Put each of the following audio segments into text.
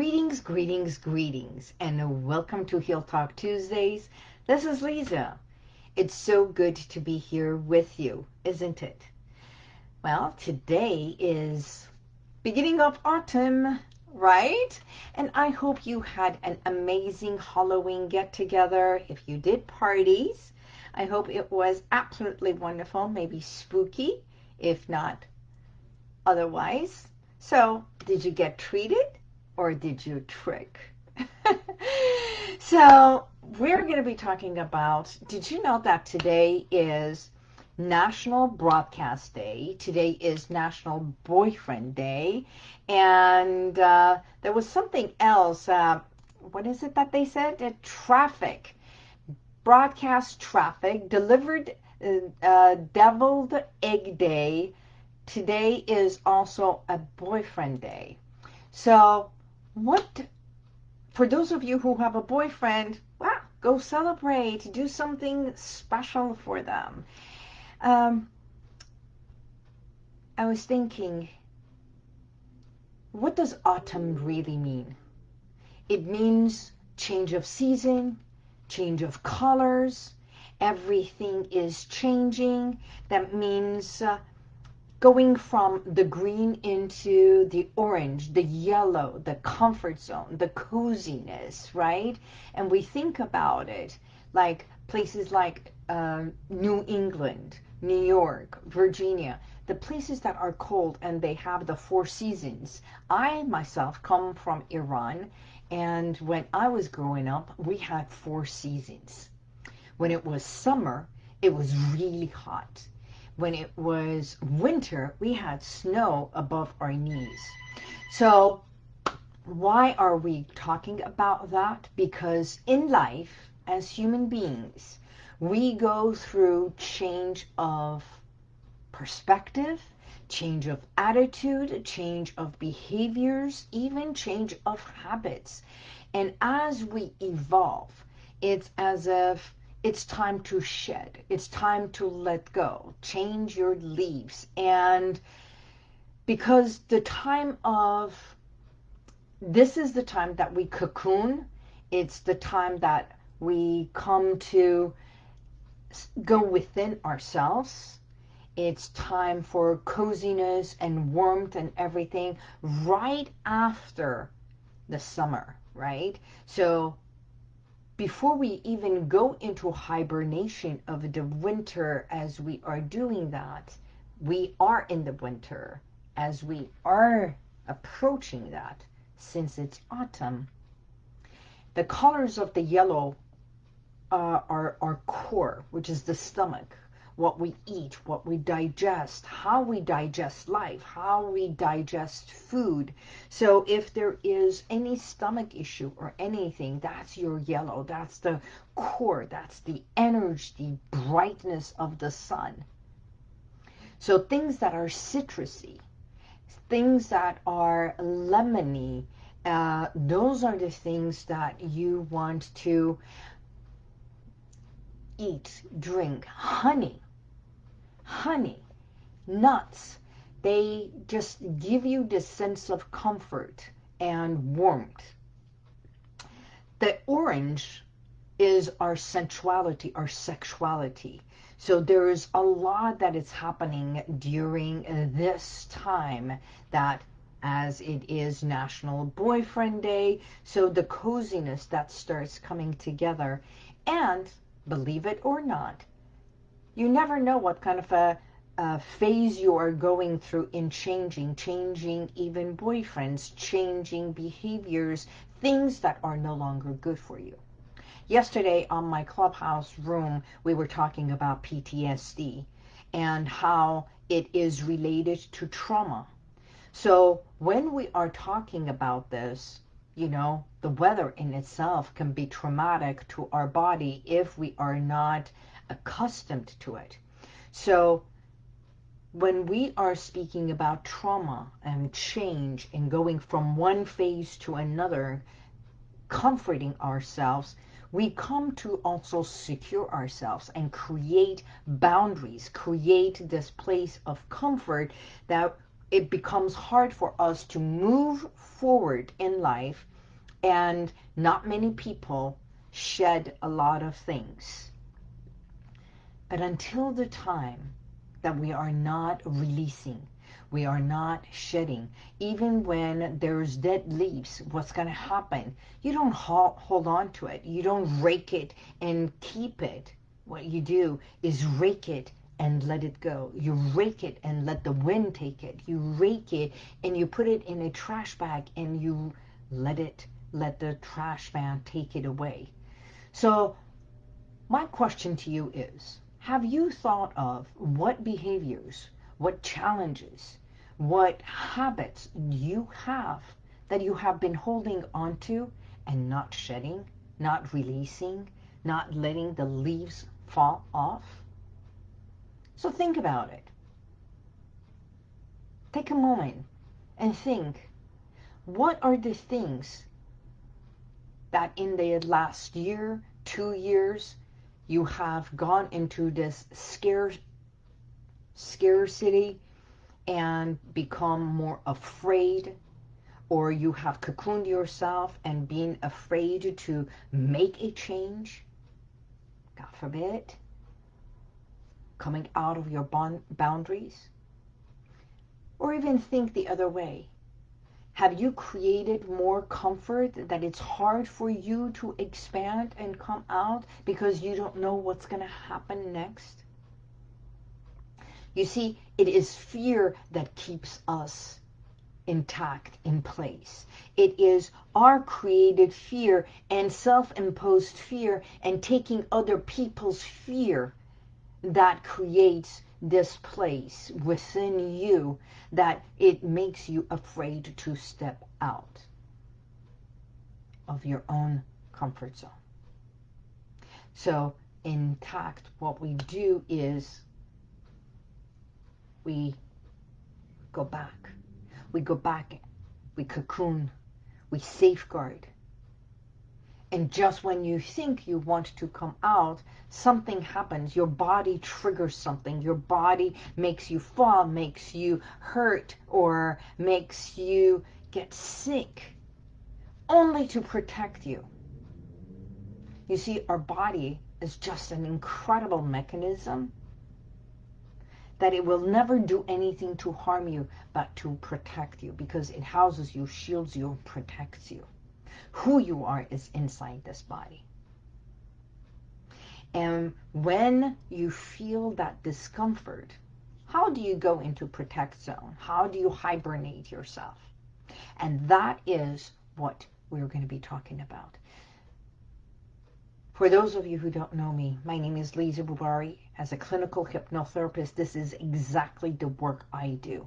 Greetings, greetings, greetings, and welcome to Heal Talk Tuesdays. This is Lisa. It's so good to be here with you, isn't it? Well, today is beginning of autumn, right? And I hope you had an amazing Halloween get-together. If you did parties, I hope it was absolutely wonderful, maybe spooky, if not otherwise. So, did you get treated or did you trick? so, we're going to be talking about, did you know that today is National Broadcast Day. Today is National Boyfriend Day. And uh, there was something else. Uh, what is it that they said? Uh, traffic. Broadcast traffic. Delivered uh, uh, Deviled Egg Day. Today is also a Boyfriend Day. So what, for those of you who have a boyfriend, well, go celebrate. Do something special for them. Um, I was thinking, what does autumn really mean? It means change of season, change of colors, everything is changing. That means uh, going from the green into the orange, the yellow, the comfort zone, the coziness, right? And we think about it like places like uh, New England, New York, Virginia, the places that are cold and they have the four seasons. I myself come from Iran and when I was growing up, we had four seasons. When it was summer, it was really hot. When it was winter, we had snow above our knees. So why are we talking about that? Because in life, as human beings, we go through change of perspective, change of attitude, change of behaviors, even change of habits. And as we evolve, it's as if it's time to shed. It's time to let go. Change your leaves. And because the time of, this is the time that we cocoon. It's the time that we come to go within ourselves. It's time for coziness and warmth and everything right after the summer, right? So before we even go into hibernation of the winter as we are doing that, we are in the winter as we are approaching that since it's autumn. The colors of the yellow uh, our, our core, which is the stomach, what we eat, what we digest, how we digest life, how we digest food. So if there is any stomach issue or anything, that's your yellow. That's the core. That's the energy, the brightness of the sun. So things that are citrusy, things that are lemony, uh, those are the things that you want to eat, drink, honey, honey, nuts. They just give you this sense of comfort and warmth. The orange is our sensuality, our sexuality. So there is a lot that is happening during this time that as it is National Boyfriend Day, so the coziness that starts coming together. And believe it or not, you never know what kind of a, a phase you are going through in changing, changing even boyfriends, changing behaviors, things that are no longer good for you. Yesterday on my clubhouse room, we were talking about PTSD and how it is related to trauma. So when we are talking about this, you know, the weather in itself can be traumatic to our body if we are not accustomed to it. So when we are speaking about trauma and change and going from one phase to another, comforting ourselves, we come to also secure ourselves and create boundaries, create this place of comfort that it becomes hard for us to move forward in life And not many people shed a lot of things. But until the time that we are not releasing, we are not shedding. Even when there's dead leaves, what's going to happen? You don't hold on to it. You don't rake it and keep it. What you do is rake it and let it go. You rake it and let the wind take it. You rake it and you put it in a trash bag and you let it, let the trash man take it away. So my question to you is, have you thought of what behaviors, what challenges, what habits you have that you have been holding onto and not shedding, not releasing, not letting the leaves fall off? So think about it. Take a moment and think, what are the things that in the last year, two years, you have gone into this scare, scarcity and become more afraid or you have cocooned yourself and being afraid to make a change, God forbid, coming out of your boundaries, or even think the other way. Have you created more comfort that it's hard for you to expand and come out because you don't know what's going to happen next? You see, it is fear that keeps us intact, in place. It is our created fear and self-imposed fear and taking other people's fear that creates this place within you that it makes you afraid to step out of your own comfort zone. So in tact, what we do is we go back. We go back, we cocoon, we safeguard. And just when you think you want to come out, something happens. Your body triggers something. Your body makes you fall, makes you hurt, or makes you get sick, only to protect you. You see, our body is just an incredible mechanism that it will never do anything to harm you, but to protect you because it houses you, shields you, protects you. Who you are is inside this body. And when you feel that discomfort, how do you go into protect zone? How do you hibernate yourself? And that is what we're going to be talking about. For those of you who don't know me, my name is Lisa Bubari. As a clinical hypnotherapist, this is exactly the work I do.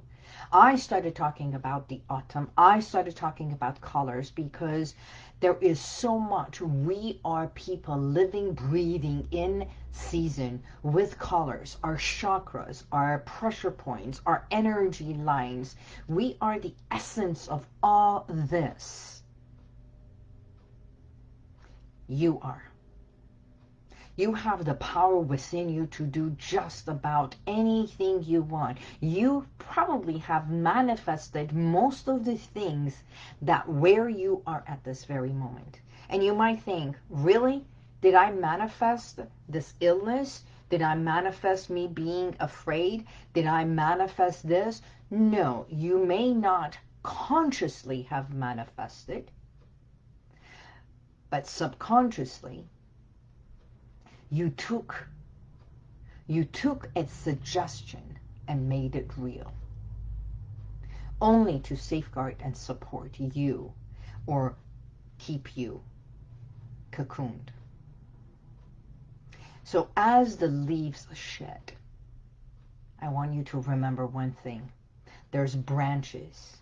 I started talking about the autumn. I started talking about colors because there is so much. We are people living, breathing in season with colors, our chakras, our pressure points, our energy lines. We are the essence of all this. You are. You have the power within you to do just about anything you want. You probably have manifested most of the things that where you are at this very moment. And you might think, really? Did I manifest this illness? Did I manifest me being afraid? Did I manifest this? No, you may not consciously have manifested, but subconsciously you took you took a suggestion and made it real only to safeguard and support you or keep you cocooned. So as the leaves shed, I want you to remember one thing. There's branches.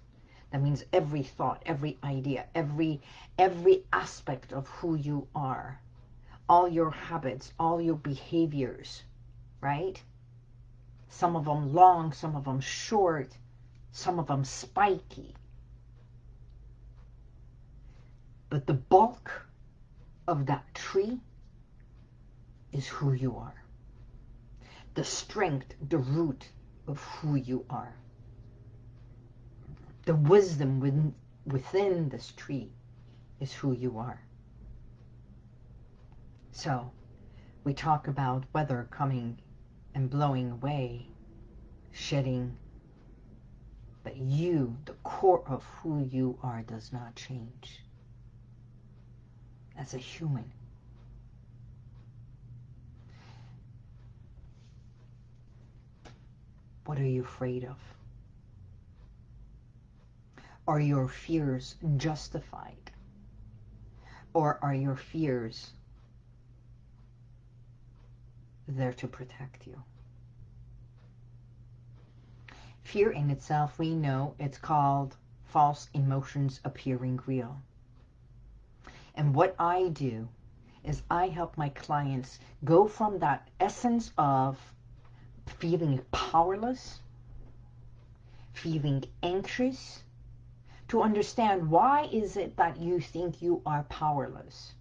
That means every thought, every idea, every every aspect of who you are all your habits, all your behaviors, right? Some of them long, some of them short, some of them spiky. But the bulk of that tree is who you are. The strength, the root of who you are. The wisdom within, within this tree is who you are. So, we talk about weather coming and blowing away, shedding, but you, the core of who you are, does not change. As a human. What are you afraid of? Are your fears justified? Or are your fears there to protect you? Fear in itself, we know it's called false emotions appearing real. And what I do is I help my clients go from that essence of feeling powerless, feeling anxious, to understand why is it that you think you are powerless?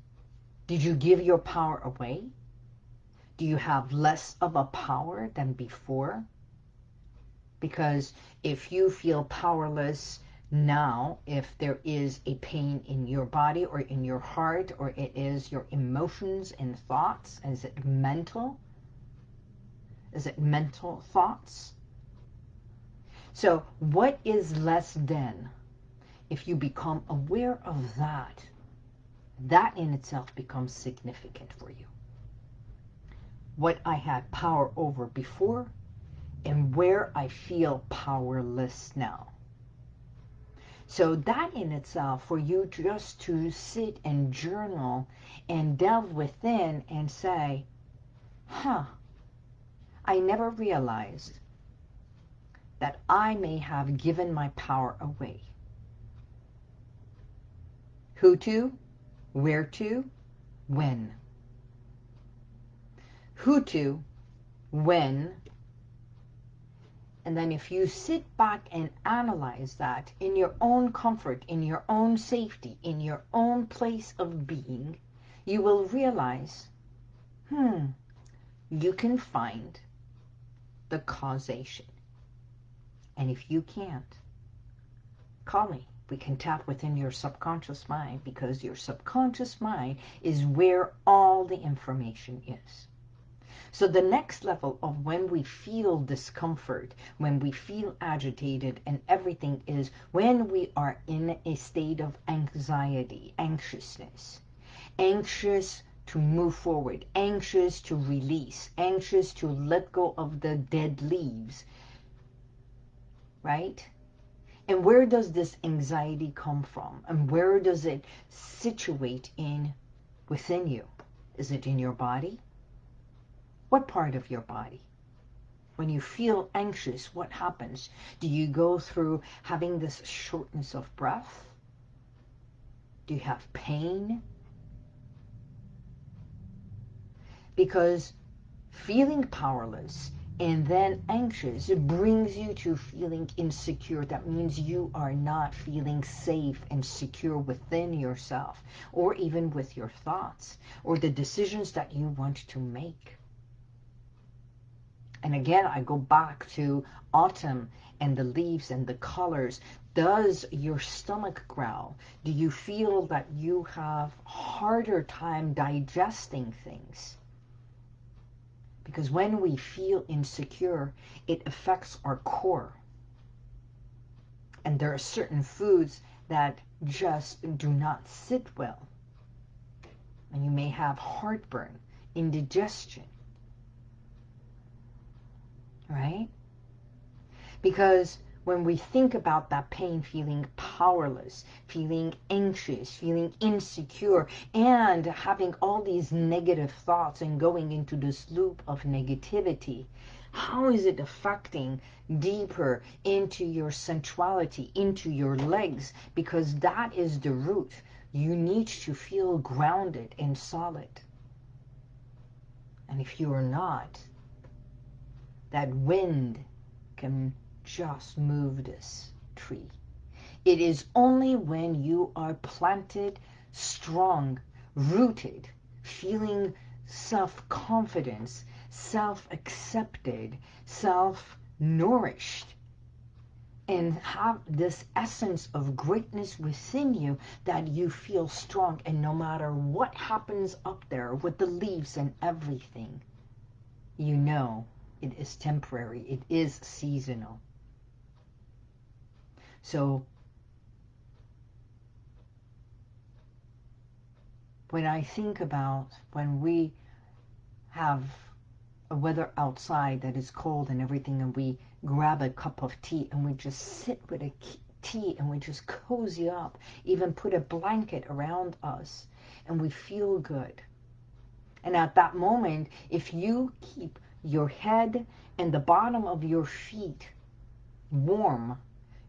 Did you give your power away? Do you have less of a power than before? Because if you feel powerless now, if there is a pain in your body or in your heart, or it is your emotions and thoughts, is it mental? Is it mental thoughts? So what is less than? If you become aware of that, that in itself becomes significant for you. What I had power over before and where I feel powerless now. So that in itself, for you just to sit and journal and delve within and say, huh, I never realized that I may have given my power away. Who to? Where to? When? Who to? When? And then if you sit back and analyze that in your own comfort, in your own safety, in your own place of being, you will realize, hmm, you can find the causation. And if you can't, call me. We can tap within your subconscious mind because your subconscious mind is where all the information is. So the next level of when we feel discomfort, when we feel agitated and everything is when we are in a state of anxiety, anxiousness, anxious to move forward, anxious to release, anxious to let go of the dead leaves, right? And where does this anxiety come from? And where does it situate in within you? Is it in your body? What part of your body? When you feel anxious, what happens? Do you go through having this shortness of breath? Do you have pain? because feeling powerless and then anxious brings you to feeling insecure that means you are not feeling safe and secure within yourself or even with your thoughts or the decisions that you want to make and again I go back to autumn and the leaves and the colors does your stomach growl do you feel that you have harder time digesting things because when we feel insecure, it affects our core. And there are certain foods that just do not sit well. And you may have heartburn, indigestion. Right? Because when we think about that pain, feeling powerless, feeling anxious, feeling insecure, and having all these negative thoughts and going into this loop of negativity, how is it affecting deeper into your sensuality, into your legs? Because that is the root. You need to feel grounded and solid. And if you are not, that wind can just move this tree. It is only when you are planted, strong, rooted, feeling self-confidence, self-accepted, self-nourished, and have this essence of greatness within you that you feel strong and no matter what happens up there with the leaves and everything, you know it is temporary. It is seasonal. So when I think about when we have a weather outside that is cold and everything and we grab a cup of tea and we just sit with a tea and we just cozy up, even put a blanket around us and we feel good. And at that moment, if you keep your head and the bottom of your feet warm,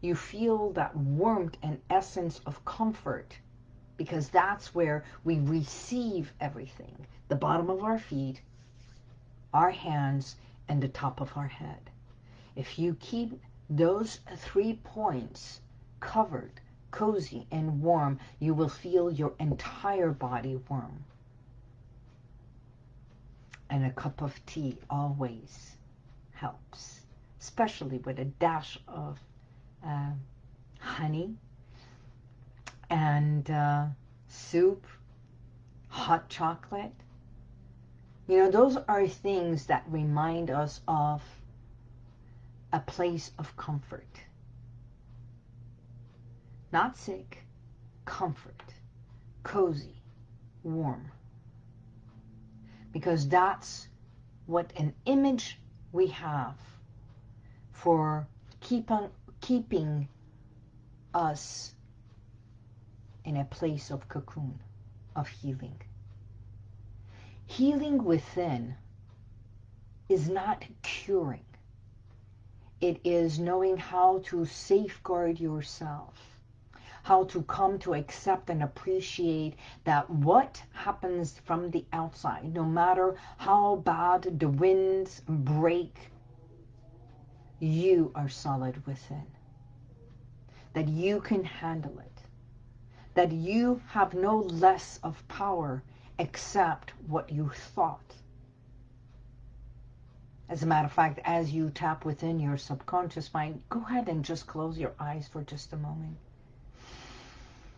you feel that warmth and essence of comfort because that's where we receive everything. The bottom of our feet, our hands, and the top of our head. If you keep those three points covered, cozy, and warm, you will feel your entire body warm. And a cup of tea always helps, especially with a dash of uh, honey and uh, soup, hot chocolate. You know, those are things that remind us of a place of comfort. Not sick, comfort, cozy, warm. Because that's what an image we have for keep on, keeping us in a place of cocoon, of healing. Healing within is not curing. It is knowing how to safeguard yourself, how to come to accept and appreciate that what happens from the outside, no matter how bad the winds break, you are solid within. That you can handle it. That you have no less of power except what you thought as a matter of fact, as you tap within your subconscious mind, go ahead and just close your eyes for just a moment.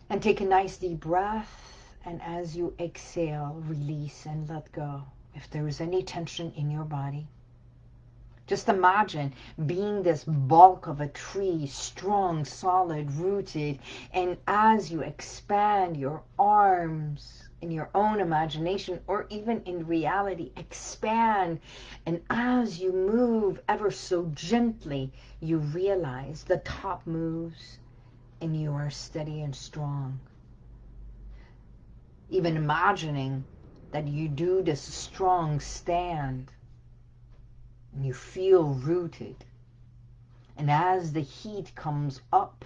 And take a nice deep breath. And as you exhale, release and let go. If there is any tension in your body, just imagine being this bulk of a tree, strong, solid, rooted, and as you expand your arms, in your own imagination or even in reality expand and as you move ever so gently you realize the top moves and you are steady and strong even imagining that you do this strong stand and you feel rooted and as the heat comes up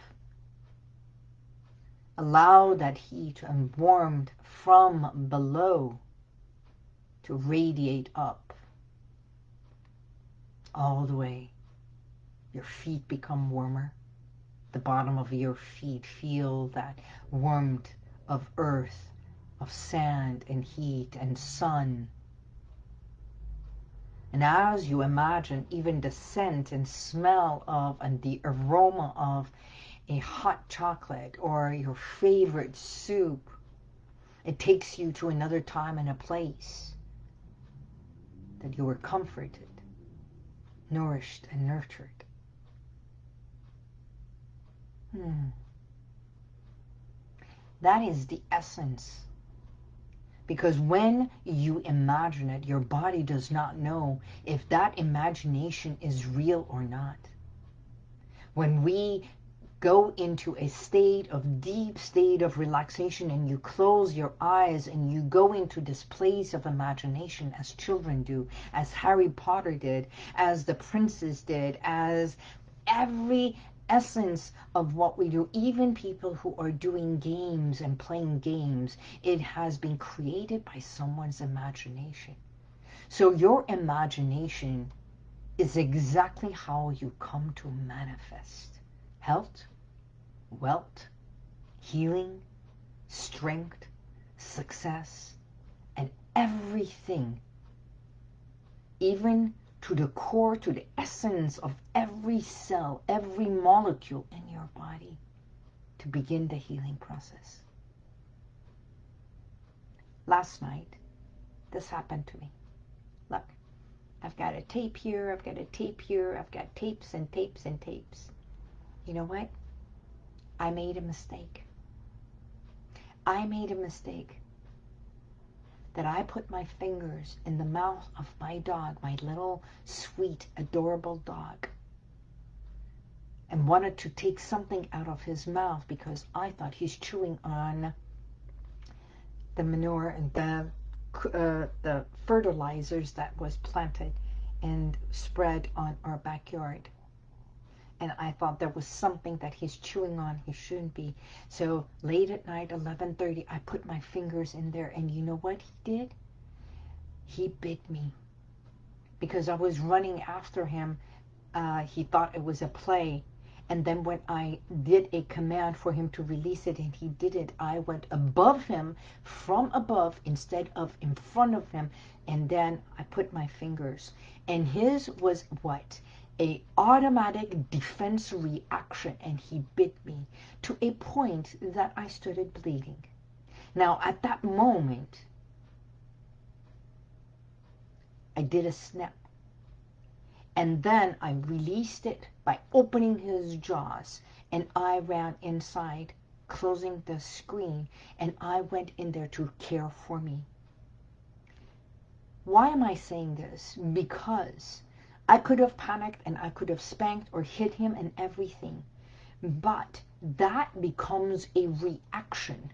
allow that heat and warmth from below to radiate up all the way. Your feet become warmer. The bottom of your feet feel that warmth of earth, of sand and heat and sun. And as you imagine even the scent and smell of and the aroma of a hot chocolate or your favorite soup it takes you to another time and a place that you were comforted, nourished, and nurtured. Hmm. That is the essence. Because when you imagine it, your body does not know if that imagination is real or not. When we go into a state of deep state of relaxation and you close your eyes and you go into this place of imagination as children do, as Harry Potter did, as the princes did, as every essence of what we do, even people who are doing games and playing games, it has been created by someone's imagination. So your imagination is exactly how you come to manifest health, wealth, healing, strength, success, and everything, even to the core, to the essence of every cell, every molecule in your body to begin the healing process. Last night, this happened to me. Look, I've got a tape here, I've got a tape here, I've got tapes and tapes and tapes. You know what? I made a mistake. I made a mistake that I put my fingers in the mouth of my dog, my little sweet, adorable dog, and wanted to take something out of his mouth because I thought he's chewing on the manure and the uh, the fertilizers that was planted and spread on our backyard. And I thought there was something that he's chewing on he shouldn't be. So late at night, 11.30, I put my fingers in there. And you know what he did? He bit me. Because I was running after him. Uh, he thought it was a play. And then when I did a command for him to release it and he did it, I went above him, from above, instead of in front of him. And then I put my fingers. And his was what? A automatic defense reaction. And he bit me to a point that I started bleeding. Now, at that moment, I did a snap. And then I released it by opening his jaws. And I ran inside, closing the screen. And I went in there to care for me. Why am I saying this? Because I could have panicked and I could have spanked or hit him and everything. But that becomes a reaction.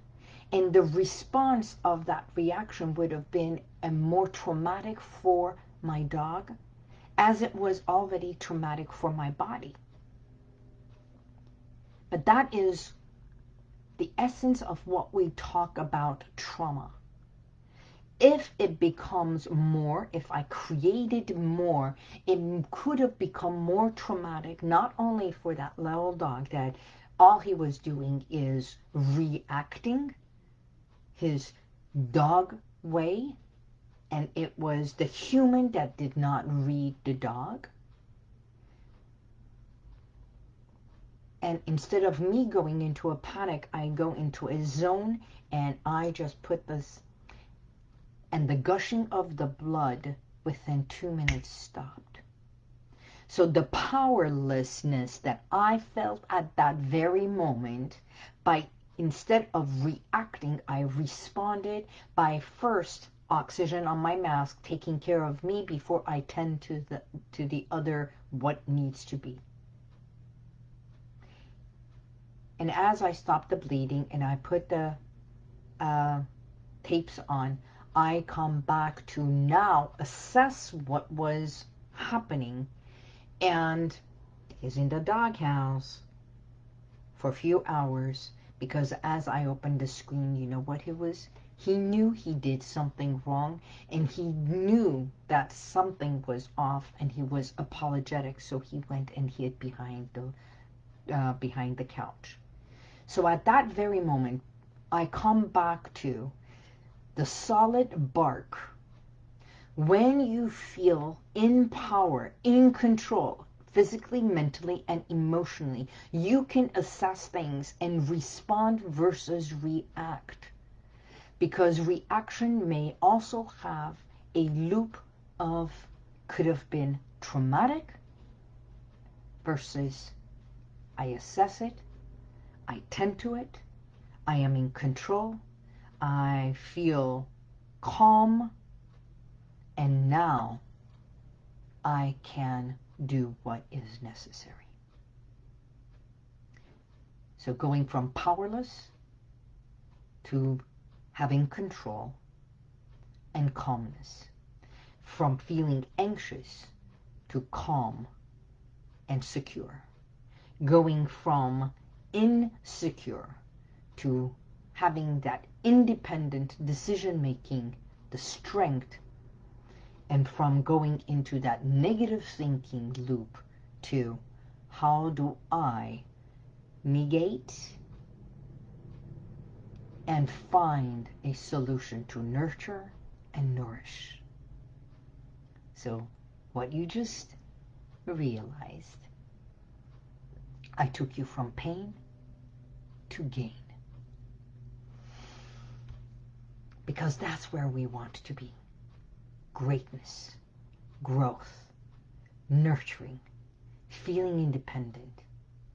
And the response of that reaction would have been a more traumatic for my dog as it was already traumatic for my body. But that is the essence of what we talk about trauma. If it becomes more, if I created more, it could have become more traumatic, not only for that little dog that all he was doing is reacting his dog way and it was the human that did not read the dog. And instead of me going into a panic, I go into a zone and I just put this, and the gushing of the blood within two minutes stopped. So the powerlessness that I felt at that very moment, by instead of reacting, I responded by first oxygen on my mask, taking care of me before I tend to the to the other what needs to be. And as I stop the bleeding and I put the uh, tapes on, I come back to now assess what was happening and is in the doghouse for a few hours because as I opened the screen, you know what it was? He knew he did something wrong and he knew that something was off and he was apologetic. So he went and hid behind the, uh, behind the couch. So at that very moment, I come back to the solid bark. When you feel in power, in control, physically, mentally, and emotionally, you can assess things and respond versus react because reaction may also have a loop of could have been traumatic versus I assess it, I tend to it, I am in control, I feel calm, and now I can do what is necessary. So going from powerless to having control and calmness, from feeling anxious to calm and secure, going from insecure to having that independent decision making, the strength, and from going into that negative thinking loop to how do I negate and find a solution to nurture and nourish. So what you just realized I took you from pain to gain. Because that's where we want to be. Greatness, growth, nurturing, feeling independent,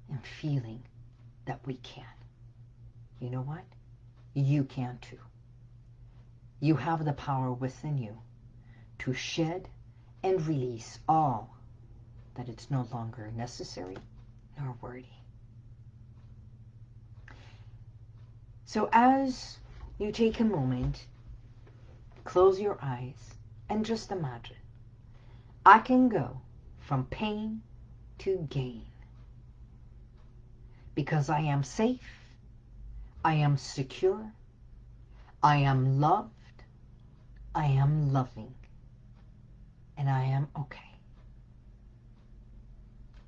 and feeling that we can. You know what? You can too. You have the power within you to shed and release all that it's no longer necessary nor worthy. So as you take a moment, close your eyes, and just imagine, I can go from pain to gain because I am safe, I am secure, I am loved, I am loving, and I am okay.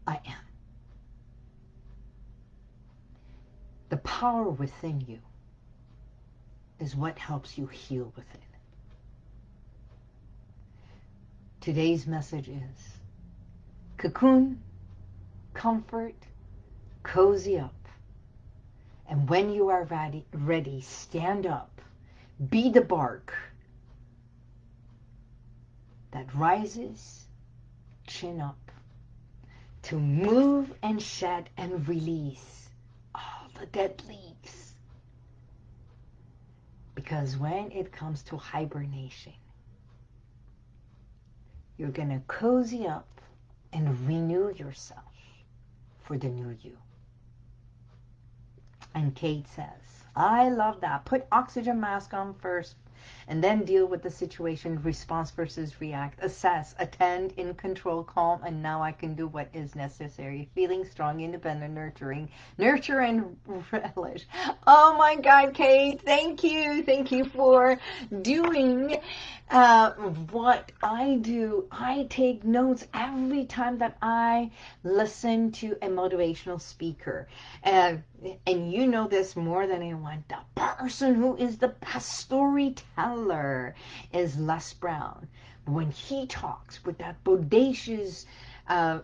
I am. The power within you is what helps you heal within. Today's message is cocoon, comfort, cozy up. And when you are ready, ready, stand up. Be the bark that rises, chin up, to move and shed and release all the dead leaves. Because when it comes to hibernation, you're going to cozy up and renew yourself for the new you. And Kate says, I love that. Put oxygen mask on first and then deal with the situation, response versus react, assess, attend, in control, calm, and now I can do what is necessary. Feeling strong, independent, nurturing, nurture and relish. Oh my God, Kate, thank you. Thank you for doing uh, what I do. I take notes every time that I listen to a motivational speaker. And, and you know this more than anyone. The person who is the best storyteller is Les Brown. When he talks with that bodacious uh,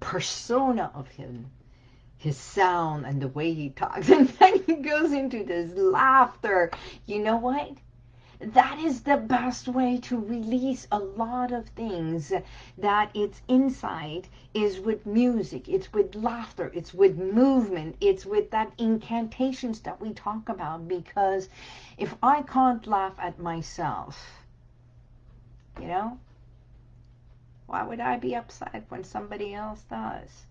persona of him, his sound and the way he talks, and then he goes into this laughter, you know what? That is the best way to release a lot of things that it's inside is with music it's with laughter it's with movement it's with that incantations that we talk about. Because if I can't laugh at myself you know why would I be upset when somebody else does?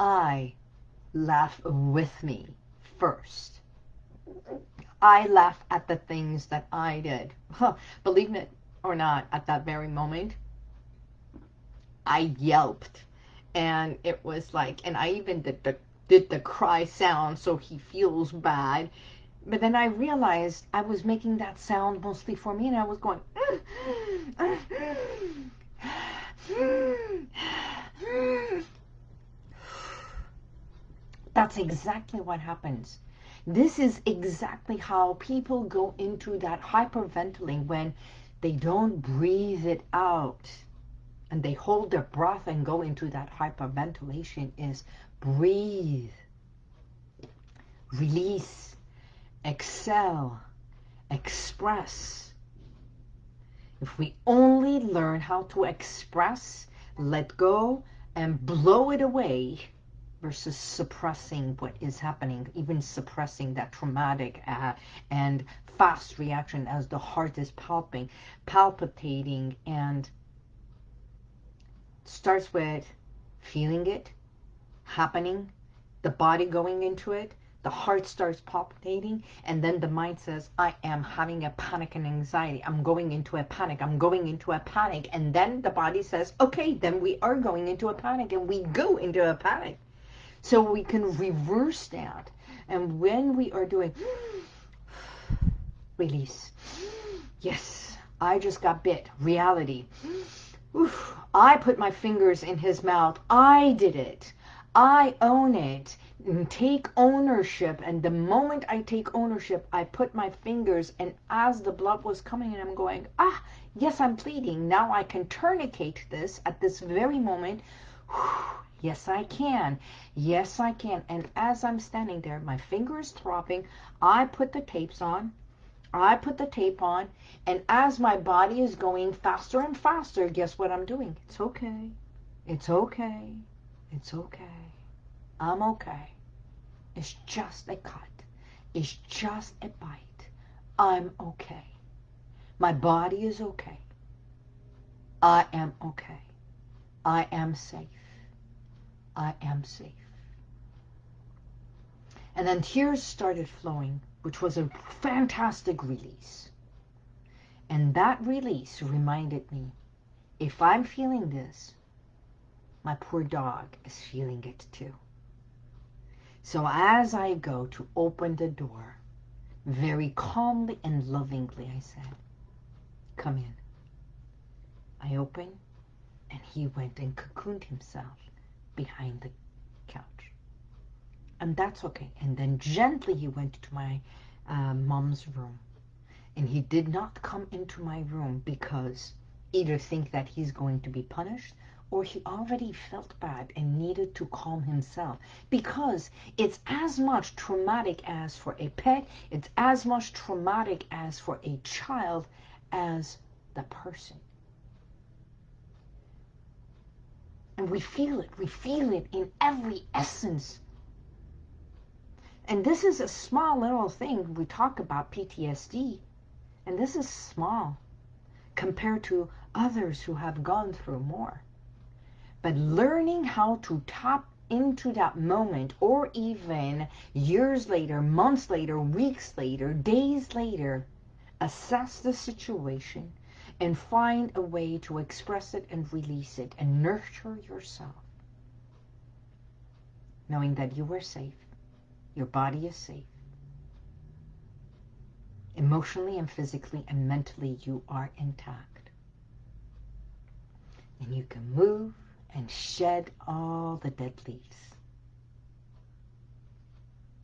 I laugh with me first I laugh at the things that I did. Believe it or not, at that very moment, I yelped. And it was like, and I even did the, did the cry sound so he feels bad. But then I realized I was making that sound mostly for me and I was going, That's exactly what happens this is exactly how people go into that hyperventilating when they don't breathe it out and they hold their breath and go into that hyperventilation is breathe, release, excel, express. If we only learn how to express, let go, and blow it away, versus suppressing what is happening, even suppressing that traumatic uh, and fast reaction as the heart is palping, palpitating and starts with feeling it happening, the body going into it, the heart starts palpitating, and then the mind says, I am having a panic and anxiety. I'm going into a panic. I'm going into a panic. And then the body says, okay, then we are going into a panic, and we go into a panic. So we can reverse that. And when we are doing release, yes, I just got bit, reality. Oof, I put my fingers in his mouth. I did it. I own it. Take ownership. And the moment I take ownership, I put my fingers and as the blood was coming and I'm going, ah, yes, I'm bleeding. Now I can tourniquet this at this very moment Yes, I can. Yes, I can. And as I'm standing there, my finger is throbbing. I put the tapes on. I put the tape on. And as my body is going faster and faster, guess what I'm doing? It's okay. It's okay. It's okay. I'm okay. It's just a cut. It's just a bite. I'm okay. My body is okay. I am okay. I am safe. I am safe. And then tears started flowing, which was a fantastic release. And that release reminded me, if I'm feeling this, my poor dog is feeling it too. So as I go to open the door, very calmly and lovingly I said, come in. I opened and he went and cocooned himself behind the couch. And that's okay. And then gently he went to my uh, mom's room. And he did not come into my room because either think that he's going to be punished or he already felt bad and needed to calm himself because it's as much traumatic as for a pet, it's as much traumatic as for a child as the person. And we feel it. We feel it in every essence. And this is a small little thing. We talk about PTSD. And this is small compared to others who have gone through more. But learning how to tap into that moment or even years later, months later, weeks later, days later, assess the situation, and find a way to express it and release it and nurture yourself. Knowing that you are safe, your body is safe. Emotionally and physically and mentally, you are intact. And you can move and shed all the dead leaves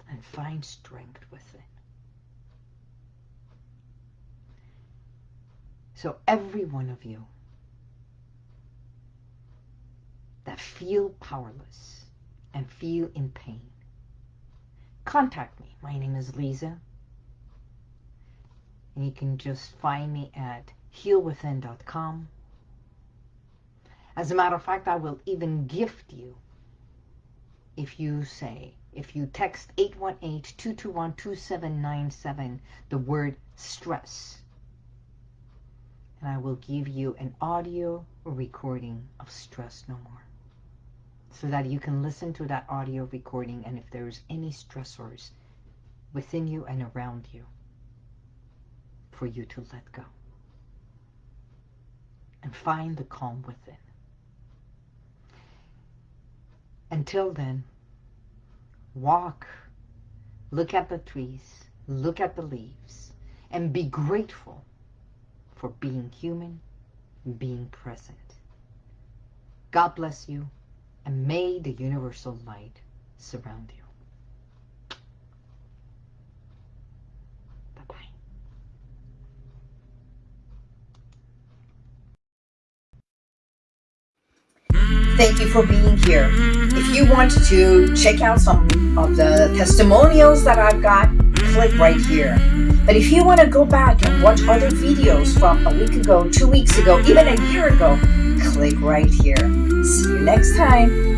and find strength within. So every one of you that feel powerless and feel in pain, contact me. My name is Lisa. And you can just find me at healwithin.com. As a matter of fact, I will even gift you if you say, if you text 818-221-2797, the word stress and I will give you an audio recording of Stress No More so that you can listen to that audio recording and if there's any stressors within you and around you for you to let go and find the calm within. Until then, walk, look at the trees, look at the leaves, and be grateful for being human, being present. God bless you, and may the universal light surround you. Thank you for being here. If you want to check out some of the testimonials that I've got, click right here. But if you want to go back and watch other videos from a week ago, two weeks ago, even a year ago, click right here. See you next time.